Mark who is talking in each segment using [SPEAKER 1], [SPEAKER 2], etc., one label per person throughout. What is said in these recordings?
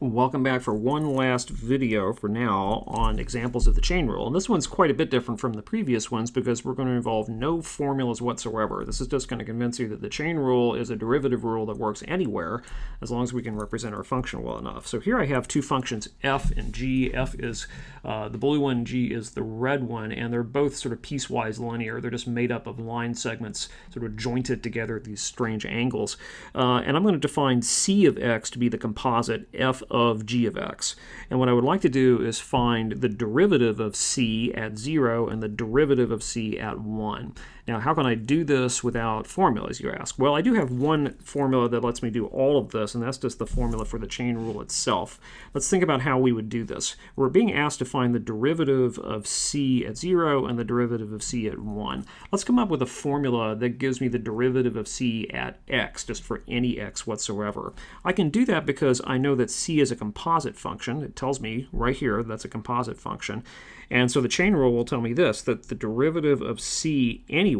[SPEAKER 1] Welcome back for one last video for now on examples of the chain rule. And this one's quite a bit different from the previous ones because we're going to involve no formulas whatsoever. This is just going to convince you that the chain rule is a derivative rule that works anywhere as long as we can represent our function well enough. So here I have two functions, f and g. f is uh, the blue one, g is the red one, and they're both sort of piecewise linear. They're just made up of line segments sort of jointed together at these strange angles. Uh, and I'm going to define c of x to be the composite f of g of x. And what I would like to do is find the derivative of c at 0 and the derivative of c at 1. Now, how can I do this without formulas, you ask? Well, I do have one formula that lets me do all of this, and that's just the formula for the chain rule itself. Let's think about how we would do this. We're being asked to find the derivative of c at 0 and the derivative of c at 1. Let's come up with a formula that gives me the derivative of c at x, just for any x whatsoever. I can do that because I know that c is a composite function. It tells me right here that's a composite function. And so the chain rule will tell me this, that the derivative of c anywhere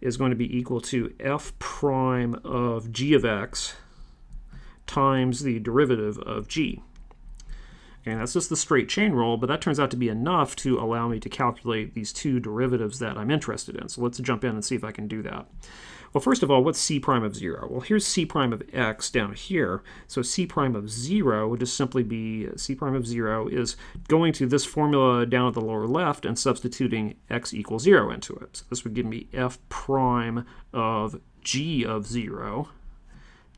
[SPEAKER 1] is going to be equal to f prime of g of x times the derivative of g. And that's just the straight chain rule, but that turns out to be enough to allow me to calculate these two derivatives that I'm interested in. So let's jump in and see if I can do that. Well, first of all, what's c prime of 0? Well, here's c prime of x down here. So c prime of 0 would just simply be c prime of 0 is going to this formula down at the lower left and substituting x equals 0 into it. So this would give me f prime of g of 0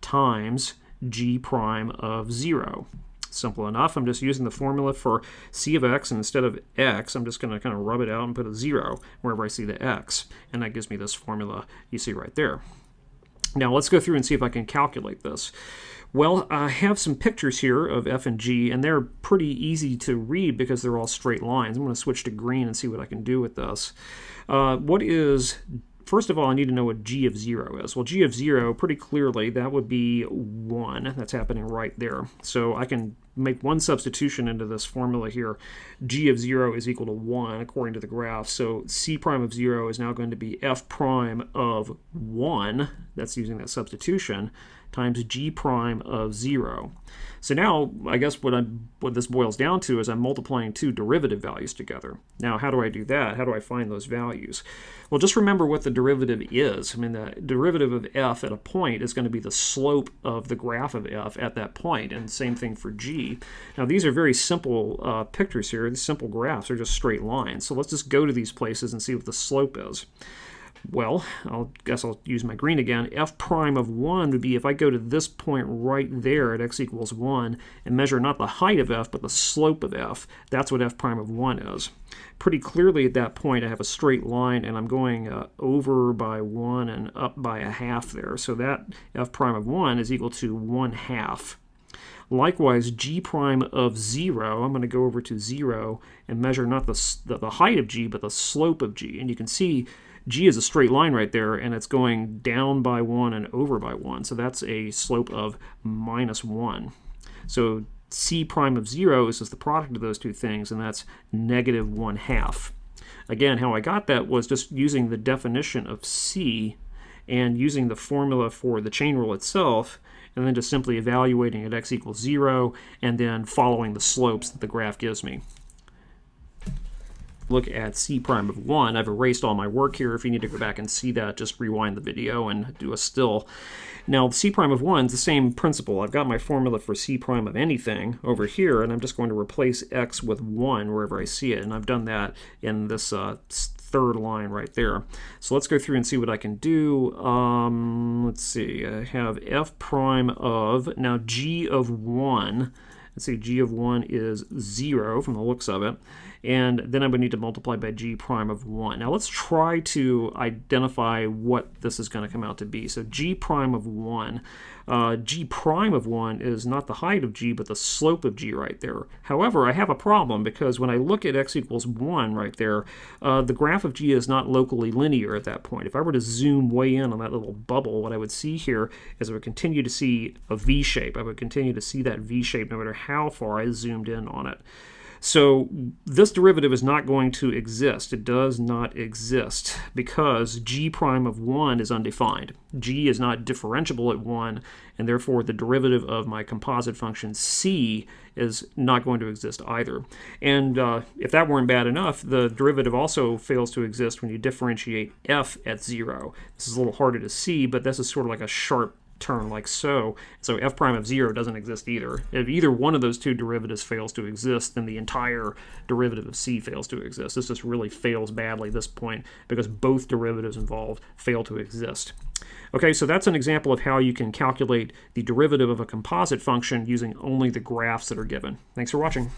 [SPEAKER 1] times g prime of 0. Simple enough. I'm just using the formula for c of x, and instead of x, I'm just going to kind of rub it out and put a 0 wherever I see the x. And that gives me this formula you see right there. Now let's go through and see if I can calculate this. Well, I have some pictures here of f and g, and they're pretty easy to read because they're all straight lines. I'm going to switch to green and see what I can do with this. Uh, what is First of all, I need to know what g of 0 is. Well, g of 0, pretty clearly, that would be 1. That's happening right there. So I can make one substitution into this formula here. g of 0 is equal to 1 according to the graph. So c prime of 0 is now going to be f prime of 1. That's using that substitution times g prime of 0. So now, I guess what, I'm, what this boils down to is I'm multiplying two derivative values together. Now, how do I do that? How do I find those values? Well, just remember what the derivative is. I mean, the derivative of f at a point is going to be the slope of the graph of f at that point, and same thing for g. Now, these are very simple uh, pictures here. These simple graphs are just straight lines. So let's just go to these places and see what the slope is. Well, I guess I'll use my green again. f prime of 1 would be if I go to this point right there at x equals 1 and measure not the height of f, but the slope of f. That's what f prime of 1 is. Pretty clearly at that point I have a straight line and I'm going uh, over by 1 and up by a half there. So that f prime of 1 is equal to 1 half. Likewise, g prime of 0, I'm going to go over to 0 and measure not the, the, the height of g, but the slope of g. And you can see g is a straight line right there, and it's going down by 1 and over by 1. So that's a slope of minus 1. So c prime of 0 is just the product of those two things, and that's negative 1 half. Again, how I got that was just using the definition of c and using the formula for the chain rule itself, and then just simply evaluating at x equals 0, and then following the slopes that the graph gives me look at c prime of 1. I've erased all my work here. If you need to go back and see that, just rewind the video and do a still. Now, c prime of 1 is the same principle. I've got my formula for c prime of anything over here, and I'm just going to replace x with 1 wherever I see it. And I've done that in this uh, third line right there. So let's go through and see what I can do. Um, let's see. I have f prime of, now g of 1 Let's see, g of 1 is 0 from the looks of it. And then I would need to multiply by g prime of 1. Now let's try to identify what this is going to come out to be. So g prime of 1. Uh, g prime of 1 is not the height of g, but the slope of g right there. However, I have a problem because when I look at x equals 1 right there, uh, the graph of g is not locally linear at that point. If I were to zoom way in on that little bubble, what I would see here is I would continue to see a v shape. I would continue to see that v shape no matter how far I zoomed in on it. So this derivative is not going to exist. It does not exist because g prime of 1 is undefined. g is not differentiable at 1, and therefore the derivative of my composite function c is not going to exist either. And uh, if that weren't bad enough, the derivative also fails to exist when you differentiate f at 0. This is a little harder to see, but this is sort of like a sharp turn like so. So f prime of 0 doesn't exist either. If either one of those two derivatives fails to exist, then the entire derivative of c fails to exist. This just really fails badly at this point because both derivatives involved fail to exist. Okay, so that's an example of how you can calculate the derivative of a composite function using only the graphs that are given. Thanks for watching.